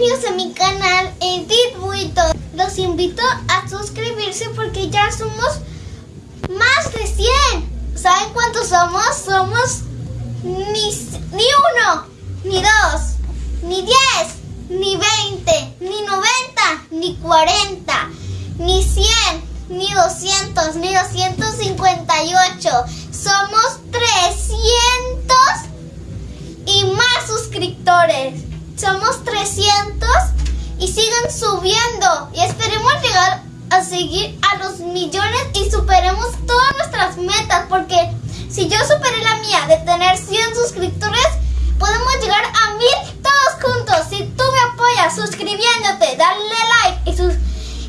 bienvenidos a mi canal Edith Buito. Los invito a suscribirse porque ya somos más de 100. ¿Saben cuántos somos? Somos ni, ni uno, ni dos, ni 10, ni 20, ni 90, ni 40, ni 100, ni 200, ni 258. Somos 300 y más suscriptores. Somos 300 y siguen subiendo. Y esperemos llegar a seguir a los millones y superemos todas nuestras metas. Porque si yo superé la mía de tener 100 suscriptores, podemos llegar a mil todos juntos. Si tú me apoyas suscribiéndote, darle like y, sus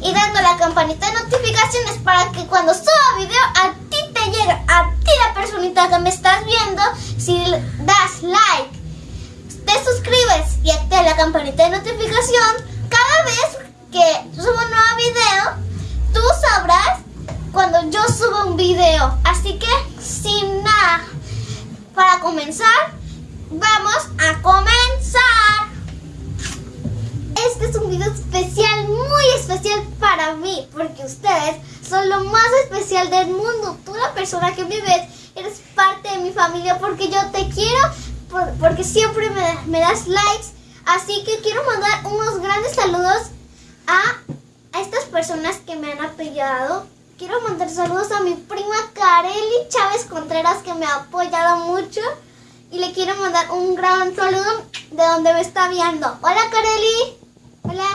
y dando la campanita de notificaciones para que cuando suba video a ti te llegue, a ti la personita que me estás viendo, si das like la campanita de notificación, cada vez que subo un nuevo video, tú sabrás cuando yo subo un video. Así que, sin nada, para comenzar, vamos a comenzar. Este es un video especial, muy especial para mí, porque ustedes son lo más especial del mundo. Tú, la persona que me ves, eres parte de mi familia porque yo te quiero porque siempre me, das likes. Así que quiero mandar unos grandes saludos a, estas personas que me han apoyado. Quiero mandar saludos a mi prima Kareli Chávez Contreras que me ha apoyado mucho. Y le quiero mandar un gran saludo de donde me está viendo. Hola Kareli. Hola.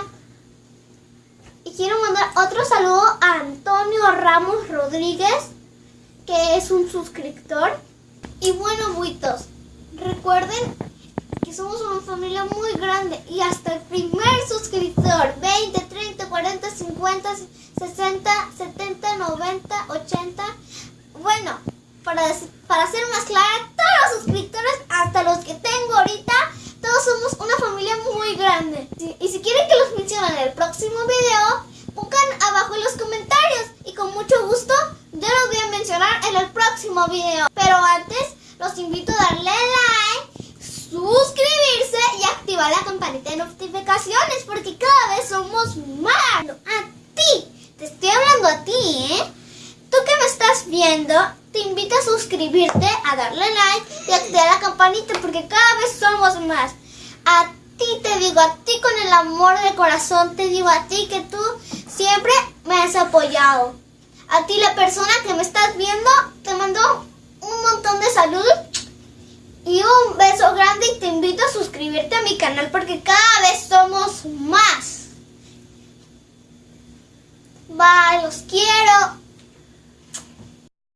Y quiero mandar otro saludo a Antonio Ramos Rodríguez, que es un suscriptor. Y bueno, buitos, Recuerden familia muy grande y hasta el primer suscriptor, 20, 30, 40, 50, 60, 70, 90, 80. Bueno, para, para ser más clara, todos los suscriptores, hasta los que tengo ahorita, todos somos una familia muy grande. Y si quieren que los mencione en el próximo video, pongan abajo en los comentarios y con mucho gusto yo los voy a mencionar en el próximo video. Pero antes, los invito a darle like, suscribirse y activar la campanita de notificaciones porque cada vez somos más. A ti, te estoy hablando a ti, ¿eh? Tú que me estás viendo, te invito a suscribirte, a darle like y activar la campanita porque cada vez somos más. A ti te digo, a ti con el amor de corazón, te digo a ti que tú siempre me has apoyado. A ti la persona que me estás viendo, te mando un montón de salud y un beso grande y te invito a suscribirte a mi canal porque cada vez somos más. Bye, los quiero.